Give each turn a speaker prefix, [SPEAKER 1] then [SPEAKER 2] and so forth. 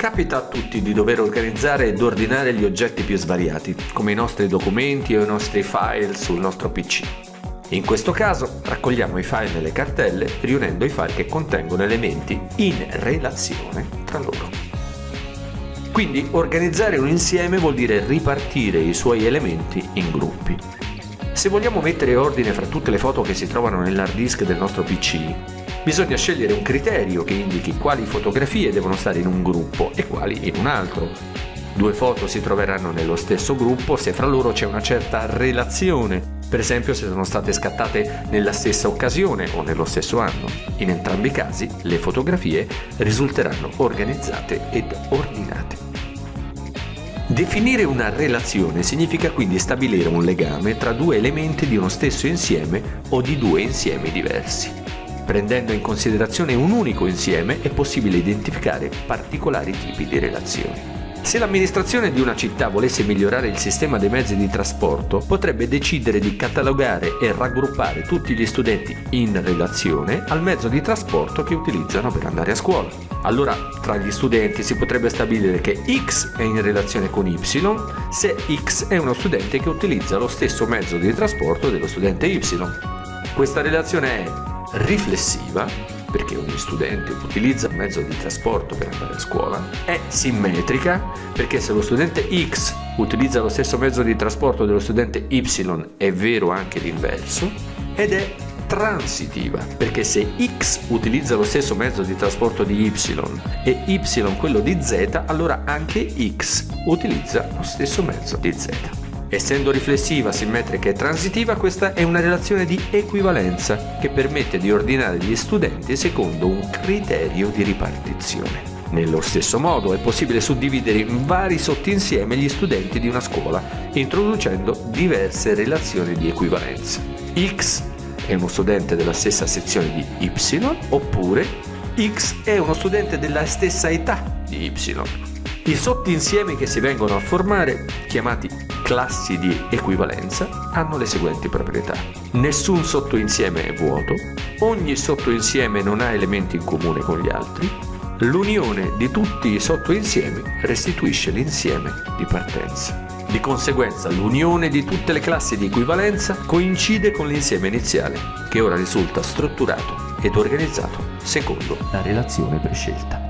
[SPEAKER 1] Capita a tutti di dover organizzare ed ordinare gli oggetti più svariati, come i nostri documenti o i nostri file sul nostro PC. In questo caso raccogliamo i file nelle cartelle riunendo i file che contengono elementi in relazione tra loro. Quindi organizzare un insieme vuol dire ripartire i suoi elementi in gruppi. Se vogliamo mettere ordine fra tutte le foto che si trovano nell'hard disk del nostro PC, Bisogna scegliere un criterio che indichi quali fotografie devono stare in un gruppo e quali in un altro. Due foto si troveranno nello stesso gruppo se fra loro c'è una certa relazione, per esempio se sono state scattate nella stessa occasione o nello stesso anno. In entrambi i casi le fotografie risulteranno organizzate ed ordinate. Definire una relazione significa quindi stabilire un legame tra due elementi di uno stesso insieme o di due insiemi diversi. Prendendo in considerazione un unico insieme è possibile identificare particolari tipi di relazioni. Se l'amministrazione di una città volesse migliorare il sistema dei mezzi di trasporto, potrebbe decidere di catalogare e raggruppare tutti gli studenti in relazione al mezzo di trasporto che utilizzano per andare a scuola. Allora, tra gli studenti si potrebbe stabilire che X è in relazione con Y se X è uno studente che utilizza lo stesso mezzo di trasporto dello studente Y. Questa relazione è riflessiva, perché ogni studente utilizza un mezzo di trasporto per andare a scuola, è simmetrica, perché se lo studente X utilizza lo stesso mezzo di trasporto dello studente Y è vero anche l'inverso, ed è transitiva, perché se X utilizza lo stesso mezzo di trasporto di Y e Y quello di Z, allora anche X utilizza lo stesso mezzo di Z. Essendo riflessiva, simmetrica e transitiva, questa è una relazione di equivalenza che permette di ordinare gli studenti secondo un criterio di ripartizione. Nello stesso modo è possibile suddividere in vari sottinsieme gli studenti di una scuola, introducendo diverse relazioni di equivalenza. X è uno studente della stessa sezione di Y, oppure X è uno studente della stessa età di Y. I sottinsiemi che si vengono a formare, chiamati classi di equivalenza hanno le seguenti proprietà. Nessun sottoinsieme è vuoto, ogni sottoinsieme non ha elementi in comune con gli altri, l'unione di tutti i sottoinsiemi restituisce l'insieme di partenza. Di conseguenza l'unione di tutte le classi di equivalenza coincide con l'insieme iniziale, che ora risulta strutturato ed organizzato secondo la relazione prescelta.